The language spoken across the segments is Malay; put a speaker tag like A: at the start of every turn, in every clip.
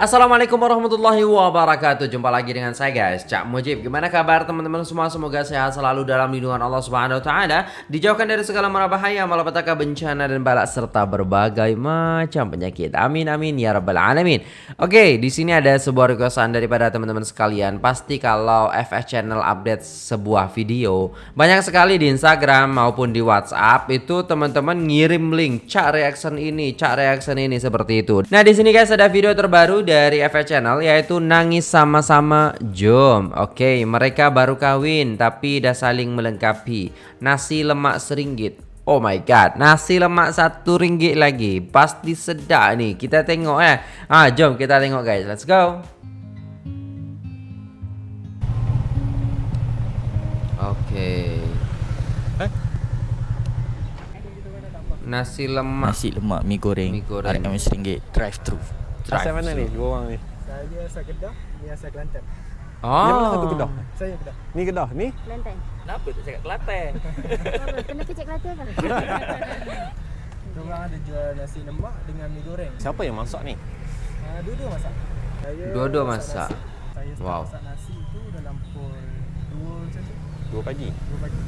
A: Assalamualaikum warahmatullahi wabarakatuh. Jumpa lagi dengan saya guys. Cak Mujib. Gimana kabar teman-teman semua? Semoga sehat selalu dalam lindungan Allah subhanahu wa ta'ala. Dijauhkan dari segala bahaya Malapetaka bencana dan balak Serta berbagai macam penyakit. Amin amin ya rabbal alamin. Oke di sini ada sebuah requestan daripada teman-teman sekalian. Pasti kalau FS Channel update sebuah video Banyak sekali di Instagram maupun di Whatsapp Itu teman-teman ngirim link. Cak reaction ini Cak reaction ini seperti itu. Nah di sini guys ada video terbaru dari FF Channel yaitu nangis sama-sama jom. Oke, mereka baru kawin tapi dah saling melengkapi. Nasi lemak seringgit. Oh my god, nasi lemak satu ringgit lagi. Pasti sedap nih. Kita tengok eh. Ah, jom kita tengok guys. Let's go. Oke.
B: Eh?
A: Nasi lemak.
B: Nasi lemak mi goreng,
A: Mi goreng.
B: RM RM1 drive thru.
C: Asal mana ni? Dua orang ni.
D: Saya asal Kedah, ni asal Kelantan.
A: Oh.
C: Yang mana satu Kedah?
D: Saya Kedah.
C: Ni Kedah. Ni?
E: Kelantan.
B: Kenapa tak cakap Kelantan?
E: Oh, kenapa cek Kelantan kan?
D: Diorang ada jual nasi lemak dengan mi goreng.
C: Siapa yang masak ni?
D: Uh, dua-dua masak. Saya
A: Dua-dua masak.
D: nasi. Saya
A: Wow.
D: masak nasi tu dalam pukul 2 macam tu.
C: Dua pagi.
D: 2 pagi.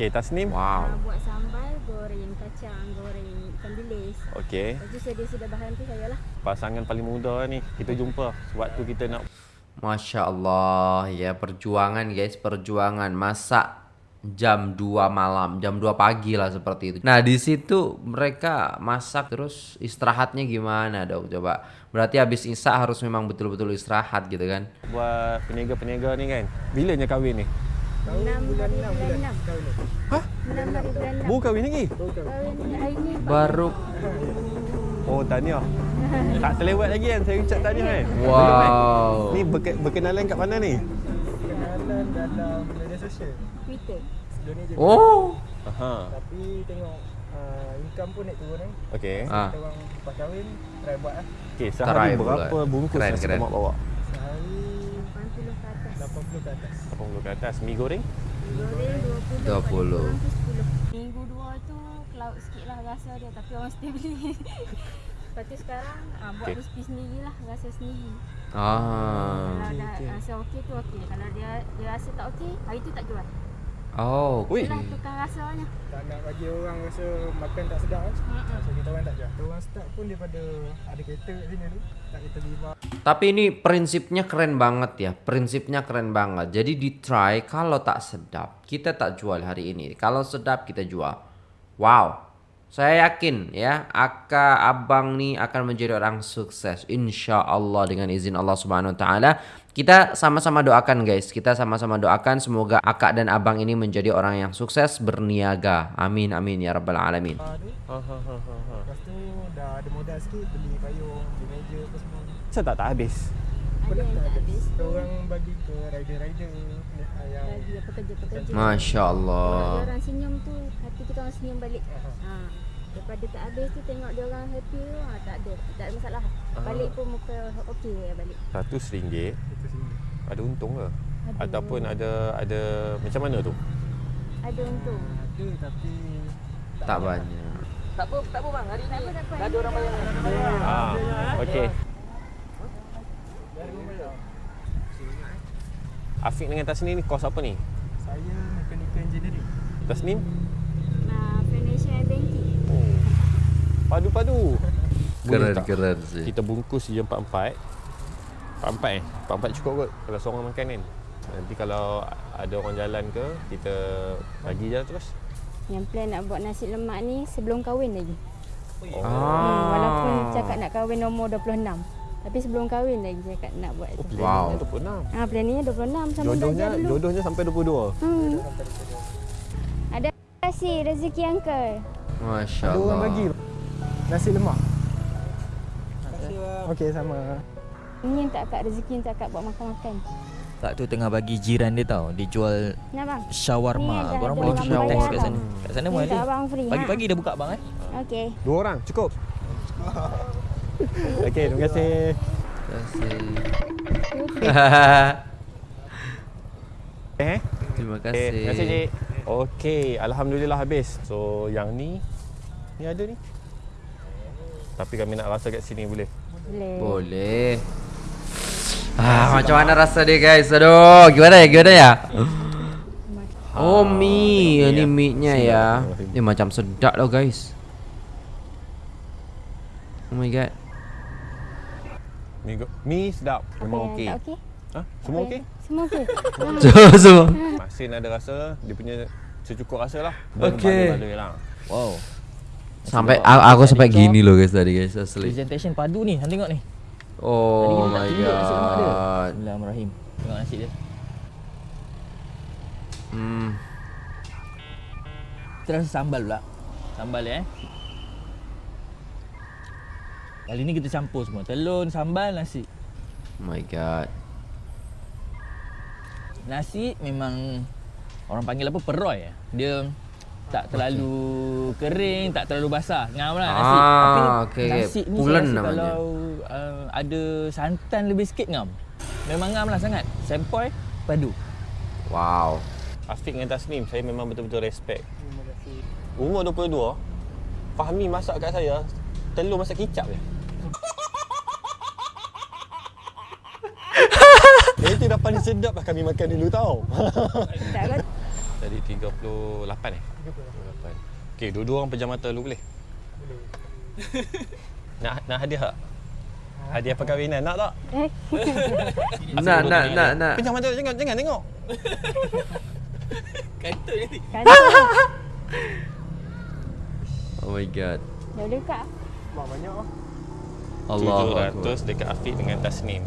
C: Okey, Tasnim.
A: Wow.
E: Uh, buat sambal goreng kacang, goreng ikan bilis.
C: Okey.
E: Itu saya sudah bahan tu saya lah.
C: Pasangan paling muda ni kita jumpa sebab tu kita nak
A: Masya-Allah, ya perjuangan guys, perjuangan masak jam 2 malam, jam 2 pagi lah seperti itu. Nah, di situ mereka masak terus istirahatnya gimana dong coba? Berarti habis isak harus memang betul-betul istirahat gitu kan.
C: Buat peniaga-peniaga ni kan. Bilanya kahwin ni?
E: 6
D: bulan 6.
E: Bulan
D: 6. Ha?
E: 6 hari bulan 6.
C: Baru kahwin lagi?
D: Baru kahwin
E: hari ni.
A: Baru.
C: Oh, tahniah. tak terlewat lagi kan? Saya ucap tahniah eh? kan?
A: Wow.
C: Eh? Ni berke- berkenalan kat mana ni?
D: Berkenalan dalam media sosial.
E: Twitter.
A: Oh.
C: Aha.
D: Tapi tengok uh, income pun naik turun eh.
C: Okay. Ha.
A: Ah.
D: Kita orang lepas kahwin, try buat eh?
C: lah.
A: Okay,
C: sehari
A: try
C: berapa bungkus yang
A: kita
C: mak bawa?
E: 80 ke atas.
D: 80 ke atas.
C: Mi goreng?
E: Goreng 20.
A: 20.
E: Kurang tu 10. Minggu dua tu cloud sikit lah rasa dia. Tapi orang mesti beli. Lepas tu sekarang ah, buat
C: Okey.
E: resipi sendiri lah. Rasa sendiri.
A: ah
E: Kalau dah rasa okey tu okey. Kalau dia dia rasa tak okey, hari tu tak jual.
A: Oh
C: Ui.
E: Itulah tukar rasanya.
D: Tak nak bagi orang rasa makan tak sedap kan.
E: Mm-mm.
D: So kita orang tak. Kita orang start pun daripada ada kereta kat sini dulu. Tak kereta lima.
A: Tapi ini prinsipnya keren banget ya. Prinsipnya keren banget. Jadi di try kalau tak sedap, kita tak jual hari ini. Kalau sedap kita jual. Wow. Saya yakin ya, Aka Abang nih akan menjadi orang sukses insya Allah dengan izin Allah Subhanahu Wa Taala. Kita sama-sama doakan guys, kita sama-sama doakan semoga Aka dan Abang ini menjadi orang yang sukses berniaga. Amin amin ya rabbal alamin.
D: Tu.
C: Ha ha ha ha. ha.
D: Lepas tu dah ada modal sikit beli payung, beli meja apa semua.
C: Saya tak tak habis.
E: Ada yang tak habis.
D: Kita orang bagi ke rider-rider ah, yang
E: Bagi dia pekerja-pekerja.
A: Masya
E: Kalau
A: Allah.
E: dia orang senyum tu, hati kita orang senyum balik. Ha. Daripada tak habis tu tengok dia orang happy tu, ha, tak ada. Tak ada masalah. Balik pun muka okey ya balik.
C: Satu ringgit
D: itu sini.
C: ada untung ke?
E: Ada.
C: Ataupun ada ada macam mana tu?
E: Ada untung.
D: Ada tapi
A: Tak banyak.
B: Tak apa, tak apa bang. Hari
E: Tak apa, tak apa.
B: ada orang bayar.
C: Ah, okey. Afiq dengan Tasnim ni kos apa ni?
D: saya mechanical engineering.
C: Tasnim?
E: Nah, financial banking.
C: Oh. Padu-padu.
A: Keren
C: tak?
A: keren sih.
C: Kita bungkus je empat-empat. Empat-empat eh? Empat-empat cukup kot kalau seorang makan kan. Nanti kalau ada orang jalan ke, kita bagi je terus.
E: Yang plan nak buat nasi lemak ni sebelum kahwin lagi.
C: Oh.
E: Hmm, walaupun cakap nak kahwin umur 26. Tapi sebelum kahwin lagi cakap nak buat tu.
A: Wow.
C: Itu pun enam.
E: Ah, planningnya 26 sama
C: Jodohnya,
E: dulu.
C: jodohnya sampai 22.
E: Hmm. Ada kasih rezeki uncle.
A: Masya
D: Ada
A: Allah.
D: orang bagi nasi lemak. Okey sama.
E: Ini yang tak kat rezeki yang tak kat buat makan-makan.
B: Tak tu tengah bagi jiran dia tau. Dia jual
E: bang?
B: Shawarma. Korang boleh
E: orang
B: pergi
A: bayar
B: test kat sana. Kat sana
E: free.
B: Pagi-pagi dah buka bang eh.
E: Okey.
C: Dua orang, cukup. Okey, terima kasih. Eh?
A: Terima
C: Okay, terima kasih,
A: kasih.
C: Cik. Okey, Alhamdulillah habis. So, yang ni, ni ada ni. Tapi kami nak rasa kat sini boleh?
E: Boleh.
A: Boleh. Ah, macam mana rasa dia guys? Aduh, gimana ya? Gimana ya? Oh, mie. Ini
C: ya.
A: mie-nya ya. Ini macam sedap loh guys. Oh my god.
C: Mi, go- mi sedap. Memang okey.
E: okey?
C: Ha? Semua okey?
E: yang- Semua okey.
A: Semua semua.
C: Masin ada rasa, dia punya secukup rasa lah.
A: Okey.
C: Lah.
B: Wow.
A: Sampai aku, aku sampai gini loh guys tadi guys asli.
B: Presentation padu ni, hang tengok ni.
A: Oh my god.
B: Bismillahirrahmanirrahim. Tengok nasi dia.
A: Hmm.
B: Kita rasa sambal pula. Sambal eh. Kali ni kita campur semua. Telur, sambal, nasi.
A: Oh my god.
B: Nasi memang orang panggil apa peroi eh. Dia tak terlalu kering, tak terlalu basah. Ngam lah nasi.
A: Ah,
B: Tapi
A: okey.
B: nasi ni
A: Pulen
B: saya rasa
A: namanya.
B: kalau uh, ada santan lebih sikit ngam. Memang ngam lah sangat. Sempoi padu.
A: Wow.
C: Afiq dengan Tasnim, saya memang betul-betul respect.
D: Terima kasih.
C: Umur 22, Fahmi masak kat saya, telur masak kicap je. Itu dah paling sedap lah kami makan dulu tau. Tadi 38 eh? 38. Okey, dua-dua orang pejam mata dulu boleh?
D: Boleh.
C: Nak nak hadiah tak? Hadiah perkahwinan nak tak?
E: Eh.
A: Nak nak nak nak.
C: Pejam mata jangan jangan tengok.
E: Kan
A: Oh my god.
E: Dah boleh buka.
D: Mak banyak lah.
A: Allah Akbar.
C: 700 dekat Afiq dengan Tasnim.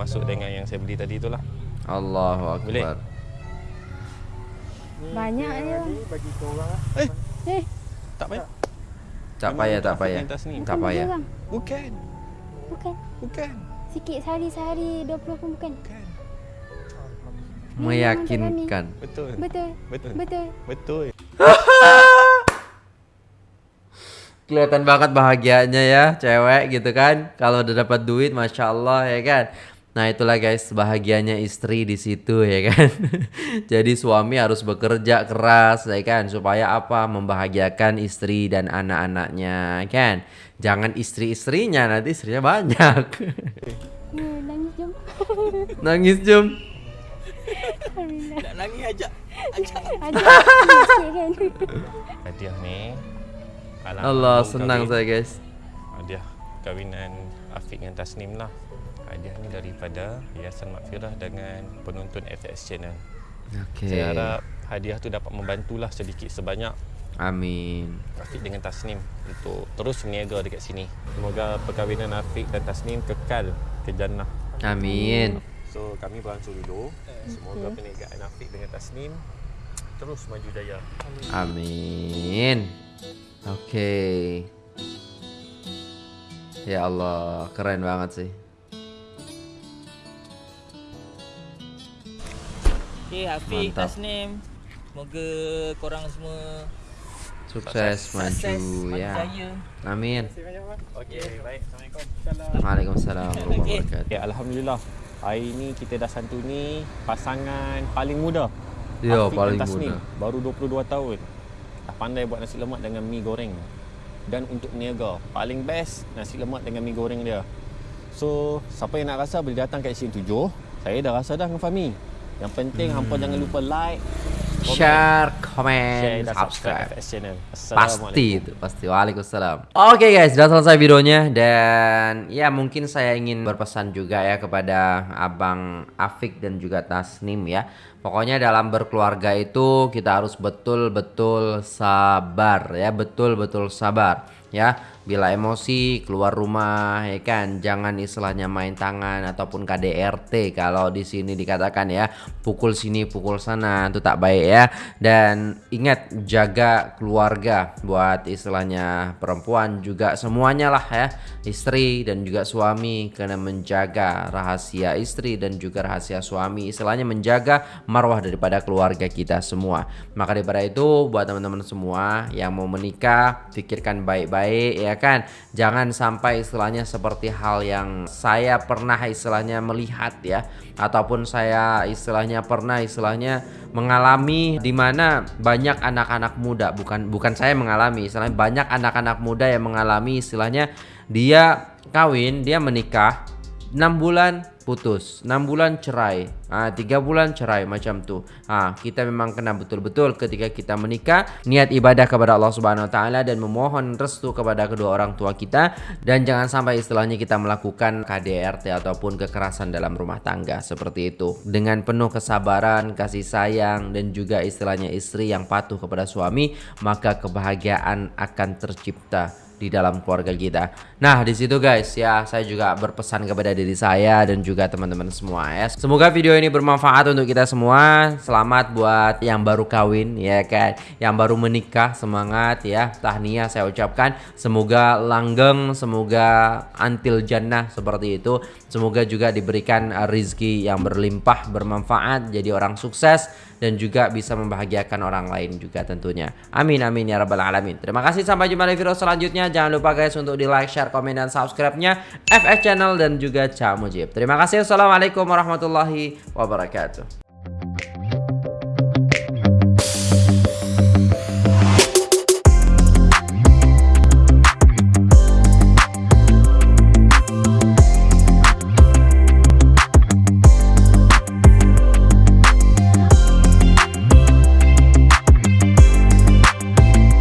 C: Termasuk dengan yang saya beli tadi tu lah.
A: Allahu
C: Boleh?
A: Akbar.
D: Ni
E: Banyak.
D: Ni bagi kau orang lah.
C: Eh,
E: Eh.
C: tak payah.
A: Tak payah, tak payah. Tak payah.
C: Bukan.
E: Bukan.
C: Bukan.
E: Sikit sehari-sehari 20 pun bukan.
C: Bukan.
A: Meyakinkan.
C: Betul.
E: Betul.
C: Betul.
E: Betul.
C: Betul.
A: Kelihatan banget bahagianya ya cewek gitu kan. Kalau udah dapat duit, masya Allah ya kan. Nah itulah guys bahagianya istri di situ ya kan. Jadi suami harus bekerja keras ya kan supaya apa membahagiakan istri dan anak-anaknya kan. Jangan istri-istrinya nanti istrinya banyak.
E: Ya, nangis jom.
A: Nangis jom.
B: Nak nangis ajak.
E: Kan.
C: Hadiah ni. alam
A: Allah senang saya guys.
C: Hadiah kahwinan Afiq dengan Tasnim lah. Hadiah ni daripada Yayasan Makfirah dengan penonton FX Channel.
A: Oke.
C: Saya harap hadiah tu dapat membantulah sedikit sebanyak
A: Amin.
C: Afiq dengan Tasnim untuk terus berniaga dekat sini. Semoga perkahwinan Afiq dan Tasnim kekal ke jannah.
A: Amin.
C: So kami beransur dulu. Semoga perniagaan Afiq dengan Tasnim terus maju jaya.
A: Amin. Oke. Ya Allah, keren banget sih.
B: Okay, Hafiq,
A: Mantap.
B: Tasnim. Semoga korang semua
A: Sukses, maju
B: sukses,
A: ya.
B: jaya.
A: Amin.
C: Okey, baik. Assalamualaikum.
A: Waalaikumsalam warahmatullahi wabarakatuh.
C: Ya, alhamdulillah. Hari ni kita dah santuni pasangan paling muda.
A: Ya,
C: Afiq
A: paling
C: Tasnim.
A: muda.
C: Baru 22 tahun. Dah pandai buat nasi lemak dengan mi goreng. Dan untuk niaga, paling best nasi lemak dengan mi goreng dia. So, siapa yang nak rasa boleh datang kat sini 7. Saya dah rasa dah dengan Fahmi. Yang penting hmm. hampa jangan lupa like, komen,
A: Share,
C: share
A: comment,
C: dan subscribe
A: subscribe.
C: Channel.
A: Pasti itu, pasti. Waalaikumsalam. Oke guys, sudah selesai videonya dan ya mungkin saya ingin berpesan juga ya kepada Abang Afik dan juga Tasnim ya. Pokoknya dalam berkeluarga itu kita harus betul-betul sabar ya, betul-betul sabar ya. Bila emosi keluar rumah ya kan, jangan istilahnya main tangan ataupun KDRT kalau di sini dikatakan ya, pukul sini pukul sana itu tak baik ya. Dan ingat jaga keluarga buat istilahnya perempuan juga semuanya lah ya, istri dan juga suami kena menjaga rahasia istri dan juga rahasia suami, istilahnya menjaga marwah daripada keluarga kita semua. Maka daripada itu buat teman-teman semua yang mau menikah, pikirkan baik-baik ya kan. Jangan sampai istilahnya seperti hal yang saya pernah istilahnya melihat ya ataupun saya istilahnya pernah istilahnya mengalami di mana banyak anak-anak muda bukan bukan saya mengalami istilahnya banyak anak-anak muda yang mengalami istilahnya dia kawin dia menikah 6 bulan putus. 6 bulan cerai. Ah 3 bulan cerai macam tu. Ah kita memang kena betul-betul ketika kita menikah niat ibadah kepada Allah Subhanahu wa taala dan memohon restu kepada kedua orang tua kita. Dan jangan sampai istilahnya kita melakukan KDRT ataupun kekerasan dalam rumah tangga seperti itu. Dengan penuh kesabaran kasih sayang dan juga istilahnya istri yang patuh kepada suami maka kebahagiaan akan tercipta di dalam keluarga kita. Nah, di situ guys ya, saya juga berpesan kepada diri saya dan juga teman-teman semua ya. Semoga video ini bermanfaat untuk kita semua. Selamat buat yang baru kawin ya kan, yang baru menikah, semangat ya. Tahniah saya ucapkan. Semoga langgeng, semoga antil jannah seperti itu. Semoga juga diberikan rizki yang berlimpah, bermanfaat, jadi orang sukses dan juga bisa membahagiakan orang lain juga tentunya. Amin amin ya rabbal alamin. Terima kasih sampai jumpa di video selanjutnya. Jangan lupa guys untuk di like, share, komen dan subscribe-nya FS Channel dan juga Cak Mujib. Terima kasih. Assalamualaikum warahmatullahi wabarakatuh.